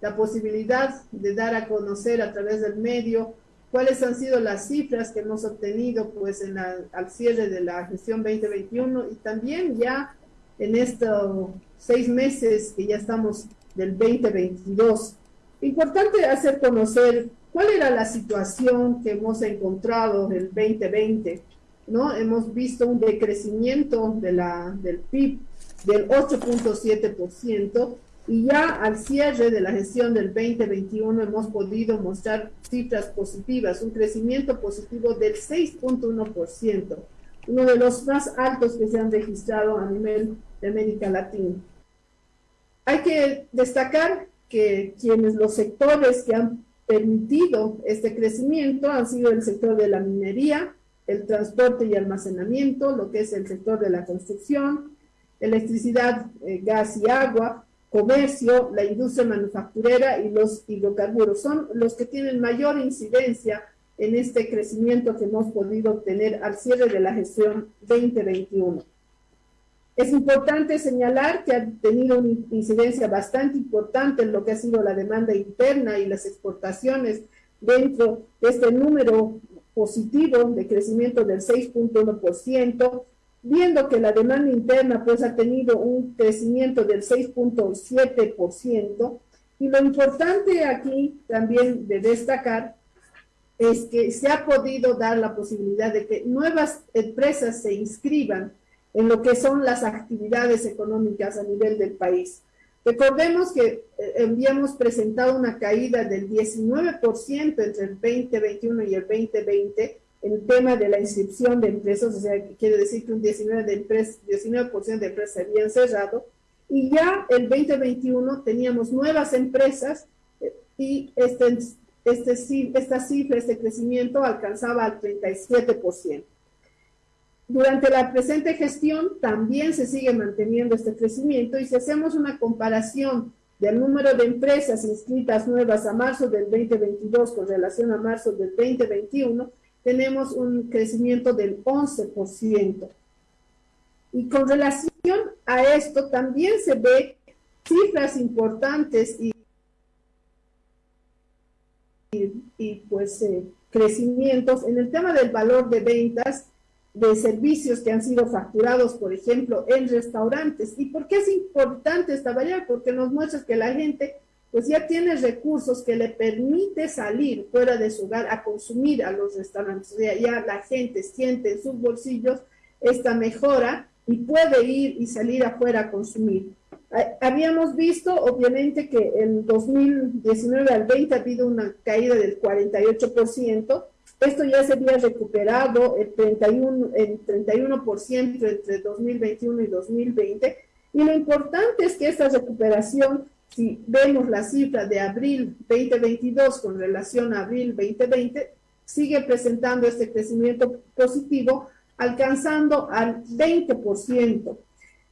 la posibilidad de dar a conocer a través del medio cuáles han sido las cifras que hemos obtenido pues en al cierre de la gestión 2021 y también ya en estos seis meses que ya estamos del 2022. Importante hacer conocer cuál era la situación que hemos encontrado del 2020, ¿no? Hemos visto un decrecimiento de la, del PIB del 8.7%, y ya al cierre de la gestión del 2021 hemos podido mostrar cifras positivas, un crecimiento positivo del 6.1%, uno de los más altos que se han registrado a nivel de América Latina. Hay que destacar que quienes los sectores que han permitido este crecimiento han sido el sector de la minería, el transporte y almacenamiento, lo que es el sector de la construcción, electricidad, eh, gas y agua, comercio, la industria manufacturera y los hidrocarburos. Son los que tienen mayor incidencia en este crecimiento que hemos podido obtener al cierre de la gestión 2021. Es importante señalar que ha tenido una incidencia bastante importante en lo que ha sido la demanda interna y las exportaciones dentro de este número positivo de crecimiento del 6.1%, viendo que la demanda interna pues ha tenido un crecimiento del 6.7%, y lo importante aquí también de destacar es que se ha podido dar la posibilidad de que nuevas empresas se inscriban en lo que son las actividades económicas a nivel del país. Recordemos que eh, habíamos presentado una caída del 19% entre el 2021 y el 2020, el tema de la inscripción de empresas, o sea, quiere decir que un 19%, de, empresas, 19 de empresas se habían cerrado, y ya el 2021 teníamos nuevas empresas eh, y este, este, esta cifra, este crecimiento alcanzaba al 37%. Durante la presente gestión también se sigue manteniendo este crecimiento y si hacemos una comparación del número de empresas inscritas nuevas a marzo del 2022 con relación a marzo del 2021, tenemos un crecimiento del 11%. Y con relación a esto también se ve cifras importantes y, y, pues eh, crecimientos en el tema del valor de ventas de servicios que han sido facturados, por ejemplo, en restaurantes. ¿Y por qué es importante esta variable? Porque nos muestra que la gente pues ya tiene recursos que le permite salir fuera de su hogar a consumir a los restaurantes. O ya la gente siente en sus bolsillos esta mejora y puede ir y salir afuera a consumir. Habíamos visto, obviamente, que en 2019 al 20 ha habido una caída del 48%. Esto ya se había recuperado el 31%, el 31 entre 2021 y 2020. Y lo importante es que esta recuperación si vemos la cifra de abril 2022 con relación a abril 2020, sigue presentando este crecimiento positivo, alcanzando al 20%.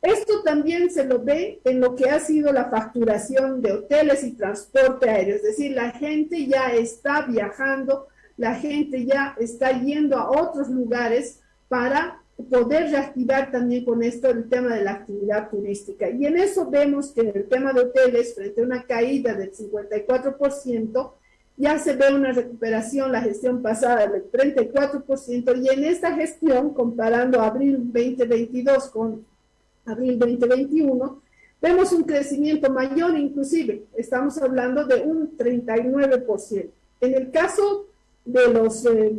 Esto también se lo ve en lo que ha sido la facturación de hoteles y transporte aéreo, es decir, la gente ya está viajando, la gente ya está yendo a otros lugares para poder reactivar también con esto el tema de la actividad turística. Y en eso vemos que en el tema de hoteles, frente a una caída del 54%, ya se ve una recuperación la gestión pasada del 34%, y en esta gestión, comparando abril 2022 con abril 2021, vemos un crecimiento mayor inclusive, estamos hablando de un 39%. En el caso de los, eh,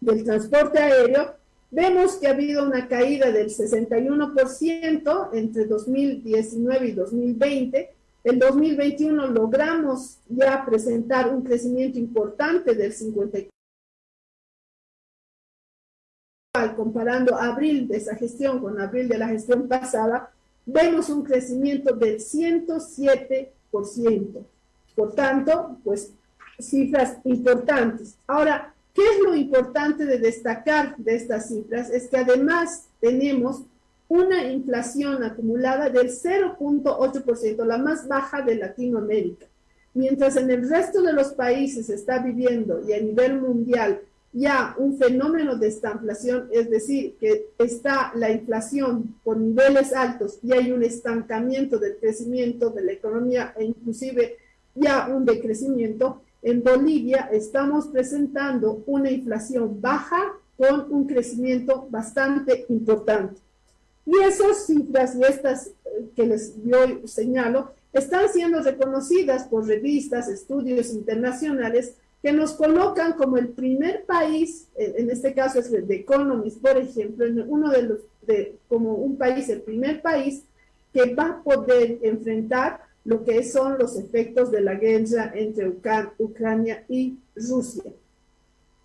del transporte aéreo, Vemos que ha habido una caída del 61% entre 2019 y 2020. En 2021 logramos ya presentar un crecimiento importante del 54%. Comparando abril de esa gestión con abril de la gestión pasada, vemos un crecimiento del 107%. Por tanto, pues cifras importantes. Ahora, ¿Qué es lo importante de destacar de estas cifras? Es que además tenemos una inflación acumulada del 0.8%, la más baja de Latinoamérica. Mientras en el resto de los países se está viviendo y a nivel mundial ya un fenómeno de estanflación, es decir, que está la inflación por niveles altos y hay un estancamiento del crecimiento de la economía e inclusive ya un decrecimiento, en Bolivia estamos presentando una inflación baja con un crecimiento bastante importante. Y esas cifras y estas eh, que les yo señalo están siendo reconocidas por revistas, estudios internacionales que nos colocan como el primer país, en este caso es de Economist, por ejemplo, uno de los, de, como un país, el primer país que va a poder enfrentar lo que son los efectos de la guerra entre Ucrania y Rusia.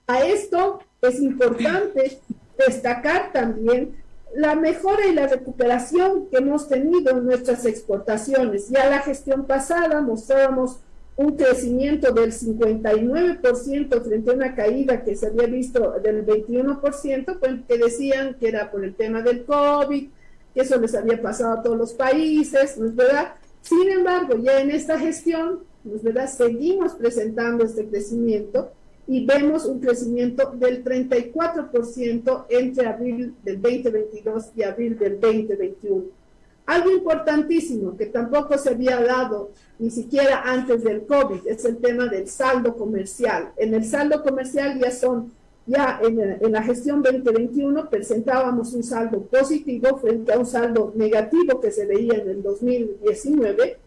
A esto es importante destacar también la mejora y la recuperación que hemos tenido en nuestras exportaciones. Ya la gestión pasada mostrábamos un crecimiento del 59% frente a una caída que se había visto del 21%, pues, que decían que era por el tema del COVID, que eso les había pasado a todos los países, ¿no es verdad? Sin embargo, ya en esta gestión, ¿no es verdad? Seguimos presentando este crecimiento y vemos un crecimiento del 34% entre abril del 2022 y abril del 2021. Algo importantísimo que tampoco se había dado ni siquiera antes del COVID es el tema del saldo comercial. En el saldo comercial ya son, ya en, en la gestión 2021 presentábamos un saldo positivo frente a un saldo negativo que se veía en el 2019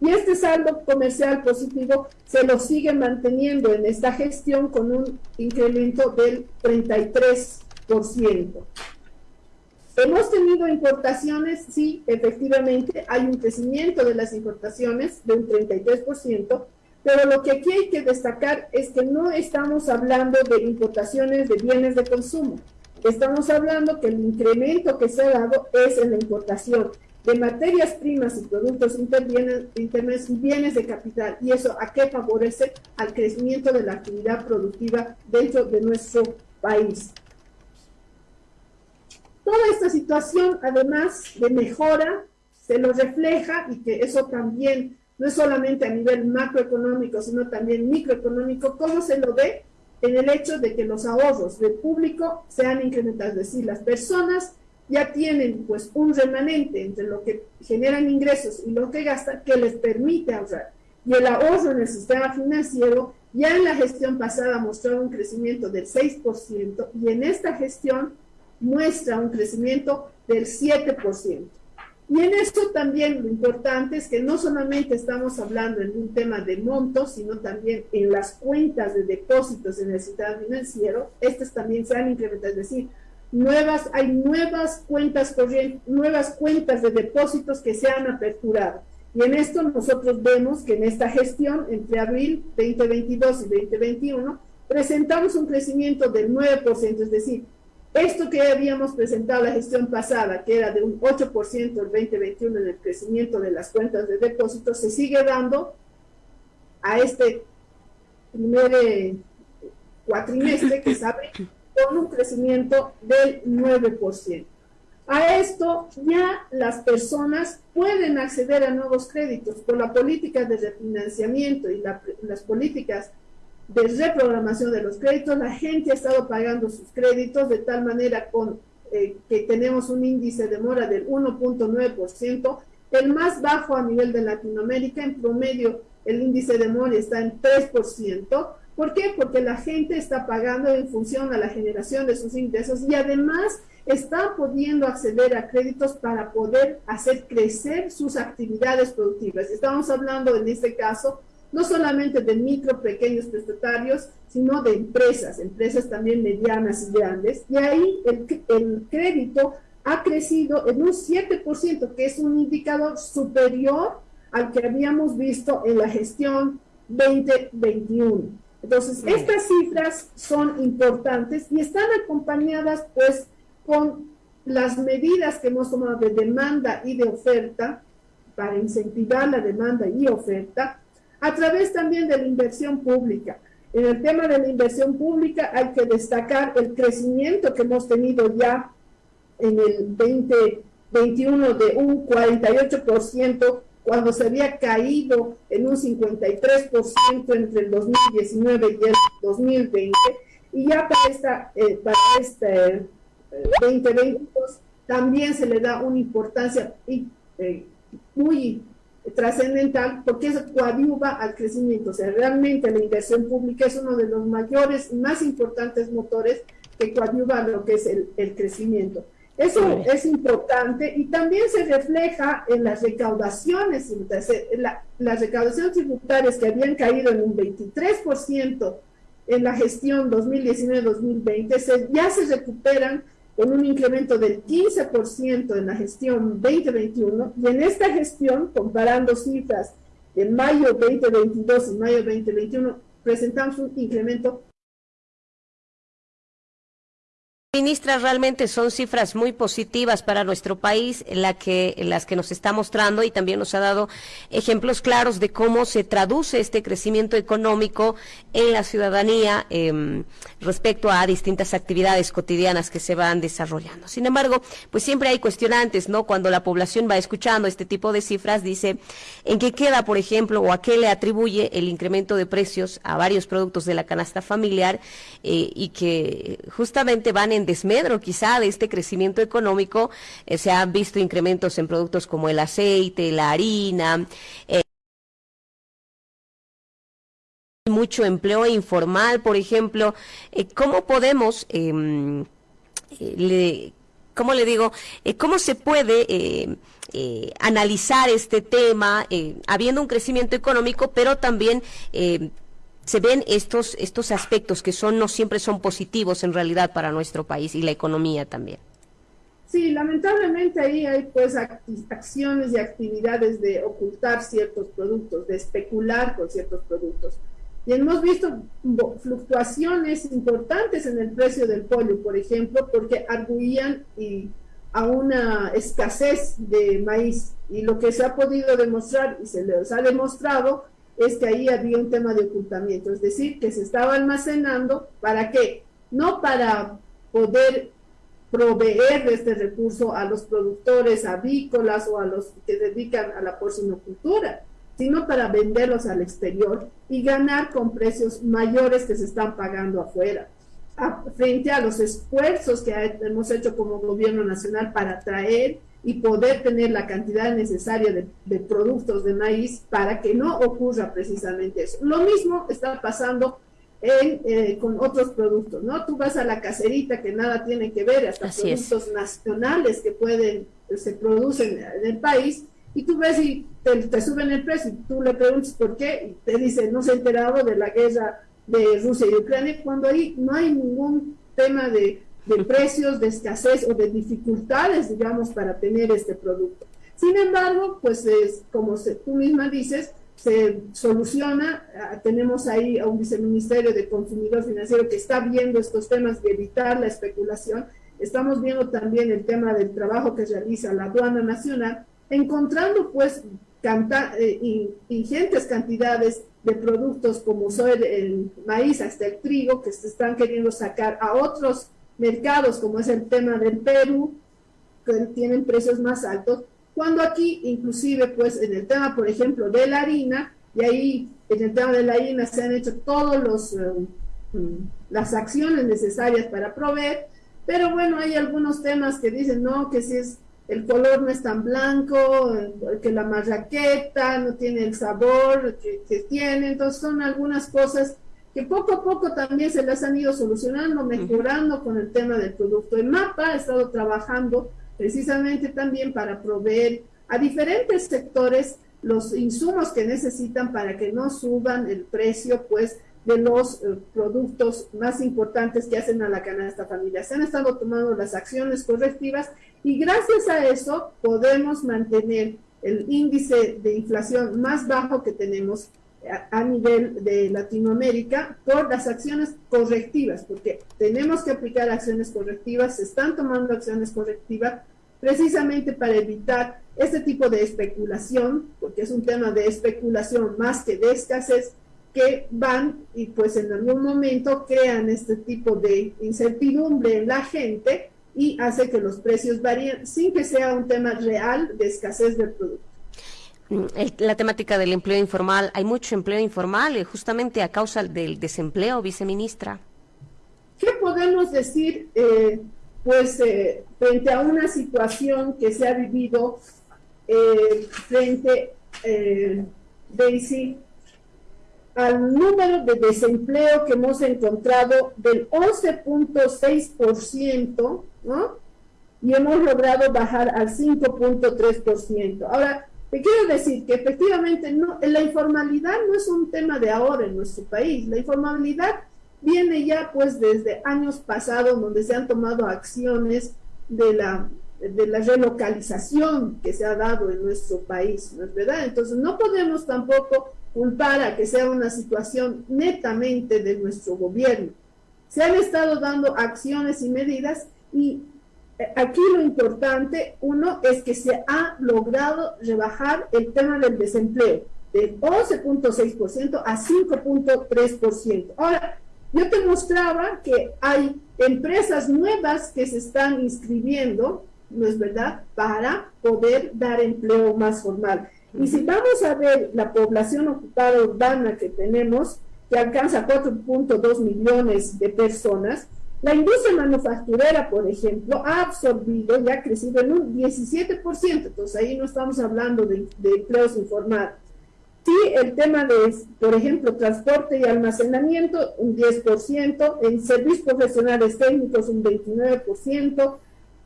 y este saldo comercial positivo se lo sigue manteniendo en esta gestión con un incremento del 33%. Hemos tenido importaciones, sí, efectivamente, hay un crecimiento de las importaciones de un 33%, pero lo que aquí hay que destacar es que no estamos hablando de importaciones de bienes de consumo. Estamos hablando que el incremento que se ha dado es en la importación de materias primas y productos internos y bienes de capital. ¿Y eso a qué favorece? Al crecimiento de la actividad productiva dentro de nuestro país. Toda esta situación, además de mejora, se lo refleja y que eso también no es solamente a nivel macroeconómico, sino también microeconómico, ¿cómo se lo ve? En el hecho de que los ahorros del público se han es decir, las personas ya tienen pues un remanente entre lo que generan ingresos y lo que gastan que les permite ahorrar. Y el ahorro en el sistema financiero ya en la gestión pasada mostró un crecimiento del 6% y en esta gestión muestra un crecimiento del 7%. Y en esto también lo importante es que no solamente estamos hablando en un tema de montos, sino también en las cuentas de depósitos en el sistema financiero, estas también se han incrementado, es decir, nuevas, hay nuevas cuentas corrientes, nuevas cuentas de depósitos que se han aperturado. Y en esto nosotros vemos que en esta gestión, entre abril 2022 y 2021, presentamos un crecimiento del 9%, es decir, esto que habíamos presentado la gestión pasada, que era de un 8% el 2021 en el crecimiento de las cuentas de depósitos, se sigue dando a este primer eh, cuatrimestre que se abre con un crecimiento del 9%. A esto ya las personas pueden acceder a nuevos créditos por la política de refinanciamiento y las políticas de reprogramación de los créditos. La gente ha estado pagando sus créditos de tal manera con, eh, que tenemos un índice de mora del 1.9%, el más bajo a nivel de Latinoamérica. En promedio, el índice de mora está en 3%. ¿Por qué? Porque la gente está pagando en función a la generación de sus ingresos y además está pudiendo acceder a créditos para poder hacer crecer sus actividades productivas. Estamos hablando en este caso no solamente de micro, pequeños prestatarios, sino de empresas, empresas también medianas y grandes. Y ahí el, el crédito ha crecido en un 7%, que es un indicador superior al que habíamos visto en la gestión 2021. Entonces, estas cifras son importantes y están acompañadas pues con las medidas que hemos tomado de demanda y de oferta para incentivar la demanda y oferta a través también de la inversión pública. En el tema de la inversión pública hay que destacar el crecimiento que hemos tenido ya en el 2021 de un 48% cuando se había caído en un 53% entre el 2019 y el 2020. y ya para, esta, eh, para este 2022 eh, también se le da una importancia eh, muy trascendental porque eso coadyuva al crecimiento. O sea, realmente la inversión pública es uno de los mayores más importantes motores que coadyuva a lo que es el, el crecimiento. Eso es importante y también se refleja en las recaudaciones, las recaudaciones tributarias que habían caído en un 23% en la gestión 2019-2020, ya se recuperan con un incremento del 15% en la gestión 2021 y en esta gestión, comparando cifras en mayo 2022 y mayo 2021, presentamos un incremento Ministra, realmente son cifras muy positivas para nuestro país, la que, las que nos está mostrando y también nos ha dado ejemplos claros de cómo se traduce este crecimiento económico en la ciudadanía em, respecto a distintas actividades cotidianas que se van desarrollando. Sin embargo, pues siempre hay cuestionantes, ¿no? Cuando la población va escuchando este tipo de cifras, dice, ¿en qué queda, por ejemplo, o a qué le atribuye el incremento de precios a varios productos de la canasta familiar eh, y que justamente van desmedro quizá de este crecimiento económico. Eh, se han visto incrementos en productos como el aceite, la harina. Eh, mucho empleo informal, por ejemplo. Eh, ¿Cómo podemos, em, le, cómo le digo, cómo se puede analizar este tema, habiendo un crecimiento económico, pero también se ven estos, estos aspectos que son no siempre son positivos en realidad para nuestro país y la economía también. Sí, lamentablemente ahí hay pues acciones y actividades de ocultar ciertos productos, de especular con ciertos productos. Y hemos visto fluctuaciones importantes en el precio del pollo, por ejemplo, porque arguían y a una escasez de maíz. Y lo que se ha podido demostrar y se les ha demostrado es que ahí había un tema de ocultamiento, es decir, que se estaba almacenando, ¿para qué? No para poder proveer este recurso a los productores avícolas o a los que dedican a la porcinocultura, sino para venderlos al exterior y ganar con precios mayores que se están pagando afuera, frente a los esfuerzos que hemos hecho como gobierno nacional para traer y poder tener la cantidad necesaria de, productos de maíz para que no ocurra precisamente eso. Lo mismo está pasando eh, con otros productos, ¿no? Tú vas a la cacerita que nada tiene que ver, hasta productos nacionales que pueden, se producen en el país, y tú ves y te, suben el precio, y tú le preguntas por qué, y te dice, no se ha enterado de la guerra de Rusia y Ucrania, cuando ahí no hay ningún tema de de precios, de escasez o de dificultades, digamos, para tener este producto. Sin embargo, pues es, como tú misma dices, se soluciona, ah, tenemos ahí a un viceministerio de consumidor financiero que está viendo estos temas de evitar la especulación, estamos viendo también el tema del trabajo que realiza la aduana nacional, encontrando pues eh, ingentes cantidades de productos como son el maíz hasta el trigo que se están queriendo sacar a otros mercados, como es el tema del Perú, que tienen precios más altos, cuando aquí inclusive pues en el tema, por ejemplo, de la harina, y ahí en el tema de la harina se han hecho todas eh, mm, las acciones necesarias para proveer, pero bueno, hay algunos temas que dicen, no, que si es el color no es tan blanco, que la marraqueta no tiene el sabor que, que tiene, entonces son algunas cosas que poco a poco también se las han ido solucionando, mejorando con el tema del producto. El MAPA ha estado trabajando precisamente también para proveer a diferentes sectores los insumos que necesitan para que no suban el precio, pues, de los eh, productos más importantes que hacen a la canasta familiar. Se han estado tomando las acciones correctivas y gracias a eso podemos mantener el índice de inflación más bajo que tenemos a, nivel de Latinoamérica por las acciones correctivas, porque tenemos que aplicar acciones correctivas, se están tomando acciones correctivas precisamente para evitar este tipo de especulación, porque es un tema de especulación más que de escasez, que van y pues en algún momento crean este tipo de incertidumbre en la gente y hace que los precios varíen sin que sea un tema real de escasez del producto. Mm, la temática del empleo informal, hay mucho empleo informal eh, justamente a causa del desempleo, viceministra. podemos decir, eh, pues, eh, frente a una situación que se ha vivido eh, frente, Daisy, al número de desempleo que hemos encontrado del 11.6%, ¿no? Y hemos logrado bajar al 5.3%. Ahora, te quiero decir que efectivamente no, la informalidad no es un tema de ahora en nuestro país. La informalidad viene ya pues desde años pasados donde se han tomado acciones de la, de la relocalización que se ha dado en nuestro país, ¿no es verdad? Entonces no podemos tampoco culpar a que sea una situación netamente de nuestro gobierno. Se han estado dando acciones y medidas y aquí lo importante, uno, es que se ha logrado rebajar el tema del desempleo de 11.6% a 5.3%. Ahora, yo te mostraba que hay empresas nuevas que se están inscribiendo, ¿no es verdad?, para poder dar empleo más formal. Y si vamos a ver la población ocupada urbana que tenemos, que alcanza 4.2 millones de personas, la industria manufacturera, por ejemplo, ha absorbido y ha crecido en un 17%, entonces ahí no estamos hablando de, de empleos informales. Sí, el tema de, por ejemplo, transporte y almacenamiento, un 10%, en servicios profesionales técnicos, un 29%,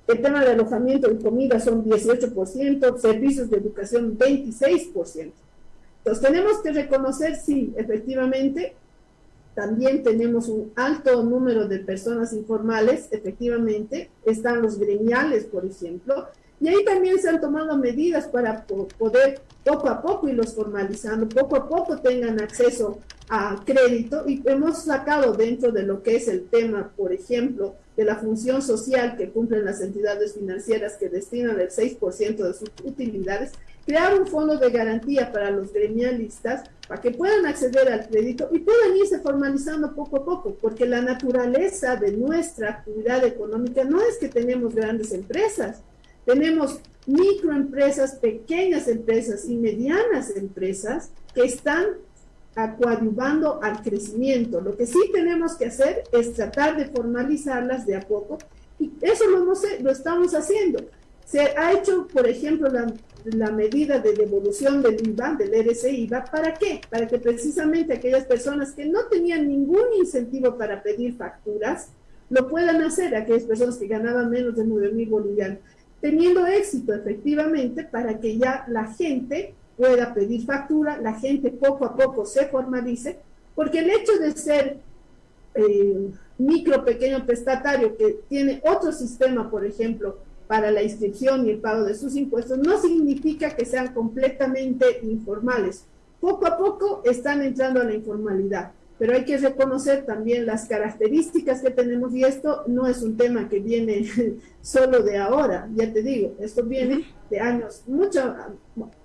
el tema de alojamiento y comida son 18%, servicios de educación 26%. Entonces tenemos que reconocer, sí, efectivamente, también tenemos un alto número de personas informales, efectivamente, están los gremiales, por ejemplo, y ahí también se han tomado medidas para poder poco a poco irlos formalizando, poco a poco tengan acceso a crédito y hemos sacado dentro de lo que es el tema, por ejemplo, de la función social que cumplen las entidades financieras que destinan el 6% de sus utilidades, crear un fondo de garantía para los gremialistas para que puedan acceder al crédito y puedan irse formalizando poco a poco, porque la naturaleza de nuestra actividad económica no es que tenemos grandes empresas, tenemos microempresas, pequeñas empresas y medianas empresas que están acuadivando al crecimiento. Lo que sí tenemos que hacer es tratar de formalizarlas de a poco y eso lo estamos haciendo. Se ha hecho, por ejemplo, la, la medida de devolución del IVA, del RC-IVA, ¿para qué? Para que precisamente aquellas personas que no tenían ningún incentivo para pedir facturas, lo puedan hacer, aquellas personas que ganaban menos de 9 mil bolivianos teniendo éxito efectivamente para que ya la gente pueda pedir factura, la gente poco a poco se formalice, porque el hecho de ser eh, micro, pequeño prestatario que tiene otro sistema, por ejemplo, para la inscripción y el pago de sus impuestos, no significa que sean completamente informales. Poco a poco están entrando a la informalidad pero hay que reconocer también las características que tenemos y esto no es un tema que viene solo de ahora, ya te digo, esto viene de años mucho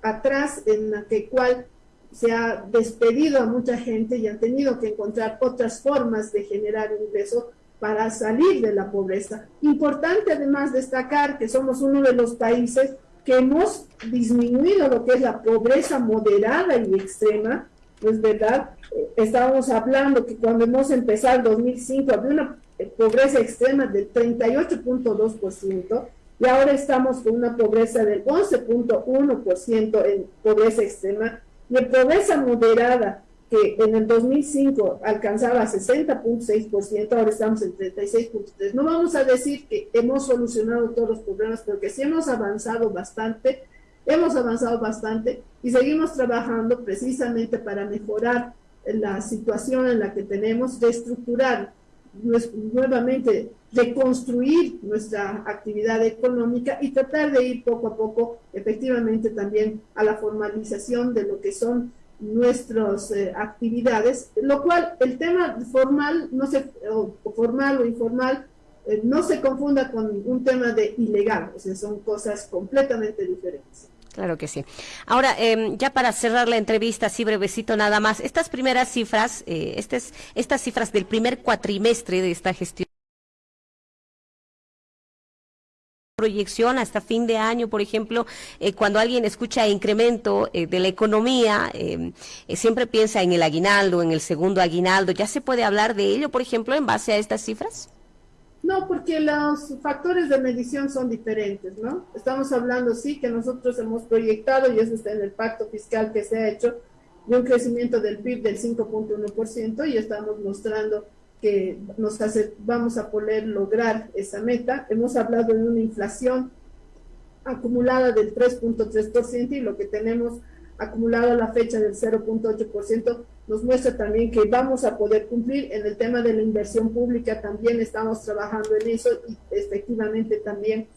atrás en la que cual se ha despedido a mucha gente y han tenido que encontrar otras formas de generar ingreso para salir de la pobreza. Importante además destacar que somos uno de los países que hemos disminuido lo que es la pobreza moderada y extrema, pues verdad, estábamos hablando que cuando hemos empezado el 2005 había una pobreza extrema del 38.2% y ahora estamos con una pobreza del 11.1% en pobreza extrema y en pobreza moderada que en el 2005 alcanzaba 60.6%, ahora estamos en 36.3%. No vamos a decir que hemos solucionado todos los problemas, porque sí hemos avanzado bastante, hemos avanzado bastante y seguimos trabajando precisamente para mejorar la situación en la que tenemos, reestructurar nuevamente, reconstruir nuestra actividad económica y tratar de ir poco a poco efectivamente también a la formalización de lo que son nuestras eh, actividades, lo cual el tema formal, no se, o formal o informal, eh, no se confunda con un tema de ilegal, o sea, son cosas completamente diferentes. Claro que sí. Ahora, em, ya para cerrar la entrevista, así brevecito nada más, estas primeras cifras, eh, estas, estas cifras del primer cuatrimestre de esta gestión, proyección hasta fin de año, por ejemplo, eh, cuando alguien escucha incremento eh, de la economía, em, siempre piensa en el aguinaldo, en el segundo aguinaldo. ¿Ya se puede hablar de ello, por ejemplo, en base a estas cifras? No, porque los factores de medición son diferentes, ¿no? Estamos hablando, sí, que nosotros hemos proyectado, y eso está en el pacto fiscal que se ha hecho, de un crecimiento del PIB del 5.1% y estamos mostrando que nos hace, vamos a poder lograr esa meta. Hemos hablado de una inflación acumulada del 3.3% y lo que tenemos acumulado a la fecha del 0.8% nos muestra también que vamos a poder cumplir en el tema de la inversión pública, también estamos trabajando en eso y efectivamente también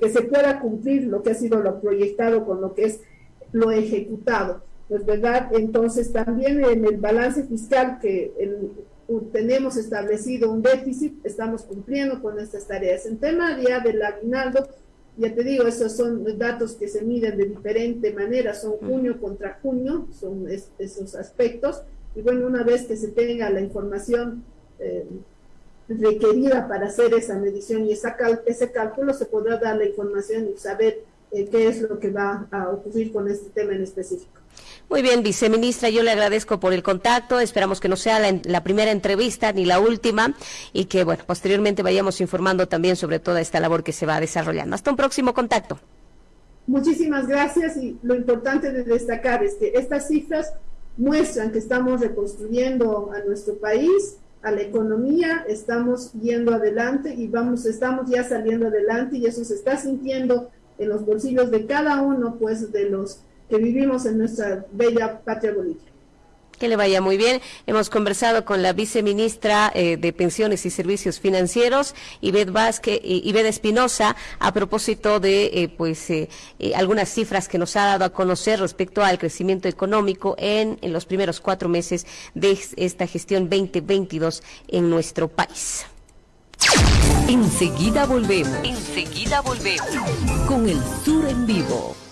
que se pueda cumplir lo que ha sido lo proyectado con lo que es lo ejecutado. Pues verdad, entonces también en el balance fiscal que tenemos establecido un déficit, estamos cumpliendo con estas tareas. En tema ya del aguinaldo, ya te digo, esos son datos que se miden de diferente manera, son junio contra junio, son esos aspectos. Y bueno, una vez que se tenga la información eh, requerida para hacer esa medición y esa ese cálculo, se podrá dar la información y saber eh, qué es lo que va a ocurrir con este tema en específico. Muy bien, viceministra, yo le agradezco por el contacto. Esperamos que no sea la, primera entrevista ni la última y que, bueno, posteriormente vayamos informando también sobre toda esta labor que se va desarrollando. Hasta un próximo contacto. Muchísimas gracias y lo importante de destacar es que estas cifras muestran que estamos reconstruyendo a nuestro país, a la economía, estamos yendo adelante y vamos, estamos ya saliendo adelante y eso se está sintiendo en los bolsillos de cada uno, pues, de los que vivimos en nuestra bella patria Bolivia. Que le vaya muy bien. Hemos conversado con la viceministra eh, de Pensiones y Servicios Financieros, Ivette Vázquez, Ivette Espinosa, a propósito de eh, pues eh, algunas cifras que nos ha dado a conocer respecto al crecimiento económico en, en los primeros cuatro meses de esta gestión 2022 en nuestro país. Enseguida volvemos. Enseguida volvemos con el Sur en vivo.